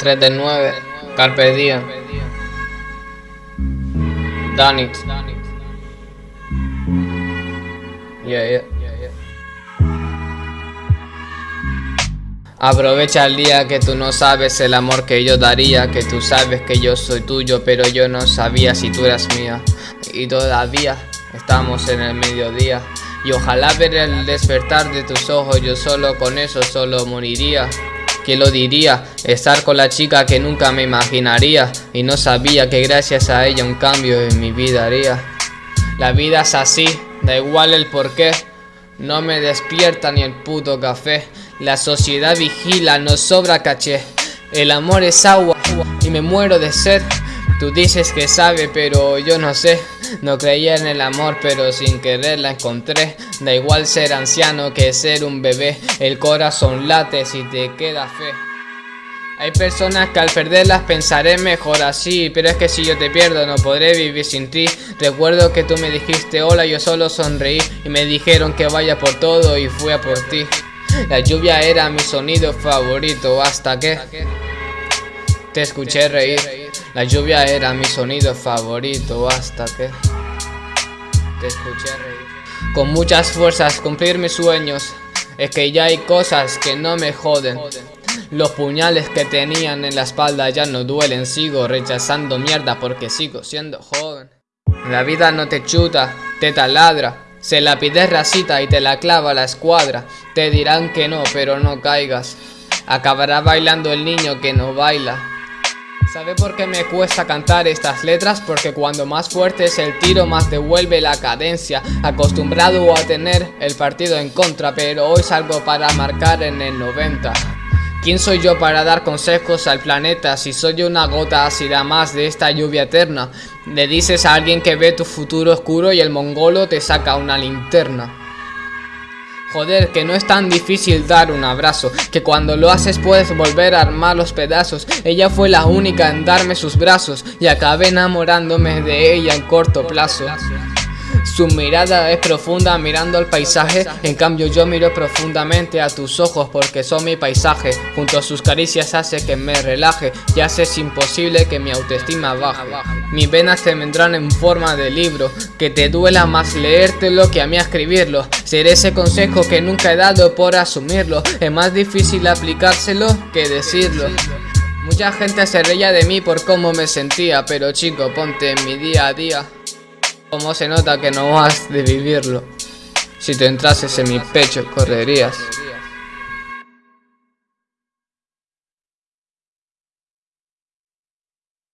3 de 9, Carpe Diem. Danit. Yeah, yeah. Aprovecha el día que tú no sabes el amor que yo daría Que tú sabes que yo soy tuyo pero yo no sabía si tú eras mía Y todavía estamos en el mediodía Y ojalá ver el despertar de tus ojos Yo solo con eso solo moriría ¿Quién lo diría? Estar con la chica que nunca me imaginaría Y no sabía que gracias a ella un cambio en mi vida haría. La vida es así, da igual el porqué No me despierta ni el puto café. La sociedad vigila, no sobra caché. El amor es agua y me muero de sed. Tú dices que sabe pero yo no sé no creía en el amor pero sin querer la encontré. Da igual ser anciano que ser un bebé. El corazón late si te queda fe. Hay personas que al perderlas pensaré mejor así Pero es que si yo te pierdo no podré vivir sin ti. Recuerdo que tú me dijiste hola yo solo sonreí Y me dijeron que vaya por todo y fui a por ti. La lluvia era mi sonido favorito hasta que Te escuché reír la lluvia era mi sonido favorito hasta que te escuché reír. Con muchas fuerzas cumplir mis sueños, es que ya hay cosas que no me joden. Los puñales que tenían en la espalda ya no duelen, sigo rechazando mierda porque sigo siendo joven. La vida no te chuta, te taladra, se la pides racita y te la clava la escuadra. Te dirán que no, pero no caigas. Acabará bailando el niño que no baila. ¿Sabe por qué me cuesta cantar estas letras? Porque cuando más fuerte es el tiro más devuelve la cadencia Acostumbrado a tener el partido en contra Pero hoy salgo para marcar en el 90 ¿Quién soy yo para dar consejos al planeta? Si soy una gota ácida más de esta lluvia eterna Le dices a alguien que ve tu futuro oscuro y el mongolo te saca una linterna Joder, que no es tan difícil dar un abrazo Que cuando lo haces puedes volver a armar los pedazos. Ella fue la única en darme sus brazos Y acabé enamorándome de ella en corto plazo su mirada es profunda mirando al paisaje. En cambio yo miro profundamente a tus ojos porque son mi paisaje. Junto a sus caricias hace que me relaje. Y hace es imposible que mi autoestima baje. Mis venas te vendrán en forma de libro. Que te duela más leértelo que a mí escribirlo. Seré ese consejo que nunca he dado por asumirlo. Es más difícil aplicárselo que decirlo. Mucha gente se reía de mí por cómo me sentía. Pero chico ponte en mi día a día Cómo se nota que no has de vivirlo. Si te entrases en mi pecho, correrías.